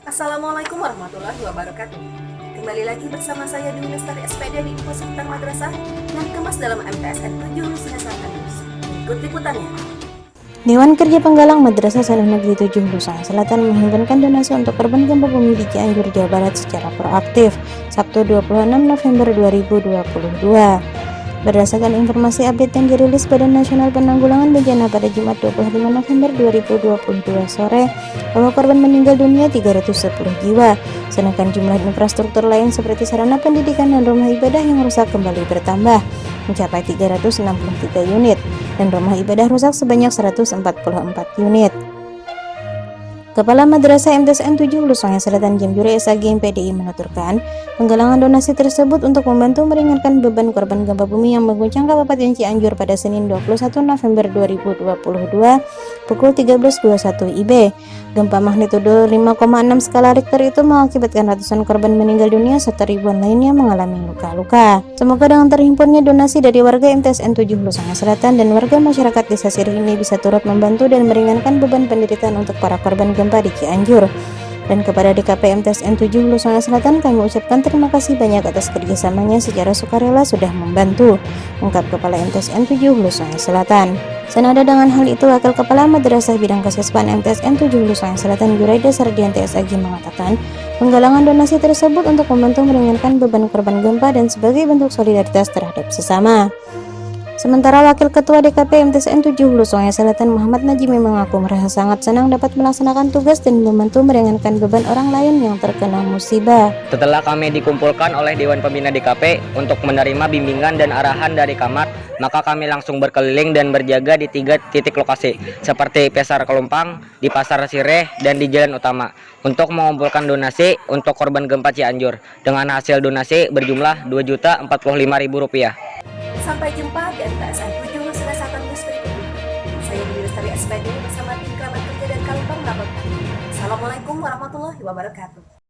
Assalamualaikum warahmatullahi wabarakatuh. Kembali lagi bersama saya Dewi Lestari SPD di Info Seputar Madrasah yang dikemas dalam MTSN 7 Hulu Singasangka News. Ikut liputannya. Dewan Kerja Penggalang Madrasah Sanah Negeri 7 Hulu Sungai Selatan menghimpunkan donasi untuk korban gempa bumi di Cianjur, Jawa Barat secara proaktif Sabtu 26 November 2022. Berdasarkan informasi update yang dirilis Badan Nasional Penanggulangan Bencana pada Jumat 25 November 2022 sore, bahwa korban meninggal dunia 310 jiwa, sedangkan jumlah infrastruktur lain seperti sarana pendidikan dan rumah ibadah yang rusak kembali bertambah, mencapai 363 unit, dan rumah ibadah rusak sebanyak 144 unit. Kepala Madrasah MTSN 7 Hulu Sungai Selatan Jamjuri SAG PDI menuturkan, penggalangan donasi tersebut untuk membantu meringankan beban korban gempa bumi yang mengguncang Kabupaten Cianjur pada Senin 21 November 2022 pukul 13.21 IB. Gempa magnitudo 5,6 skala Richter itu mengakibatkan ratusan korban meninggal dunia serta ribuan lainnya mengalami luka-luka. Semoga dengan terhimpunnya donasi dari warga MTSN 7 Hulu Sungai Selatan dan warga masyarakat desa Sirih ini bisa turut membantu dan meringankan beban penderitaan untuk para korban gempa di Cianjur. Dan kepada DKP MTSN 7 Hulu Sungai Selatan kami ucapkan terima kasih banyak atas kerjasamanya secara sukarela sudah membantu, ungkap Kepala MTSN 7 Hulu Sungai Selatan. Senada dengan hal itu, Wakil Kepala Madrasah Bidang Kesespan MTSN 7 Hulu Sungai Selatan Yuraida Sardianti SAG mengatakan, penggalangan donasi tersebut untuk membantu meringankan beban korban gempa dan sebagai bentuk solidaritas terhadap sesama. Sementara Wakil Ketua DKP MTSN 7 Hulu Sungai Selatan Muhammad Najimi mengaku merasa sangat senang dapat melaksanakan tugas dan membantu meringankan beban orang lain yang terkena musibah. Setelah kami dikumpulkan oleh Dewan Pembina DKP untuk menerima bimbingan dan arahan dari Kamar, maka kami langsung berkeliling dan berjaga di tiga titik lokasi, seperti Pasar Kelumpang, di Pasar Sireh, dan di Jalan Utama, untuk mengumpulkan donasi untuk korban gempa Cianjur, dengan hasil donasi berjumlah Rp2.045.000. Sampai jumpa di MTSN 7 Hulu Singasangka News berikutnya. Saya Dewi Lestari SPD bersama tim kerabat kerja dan Kalipang melaporkan. Assalamualaikum warahmatullahi wabarakatuh.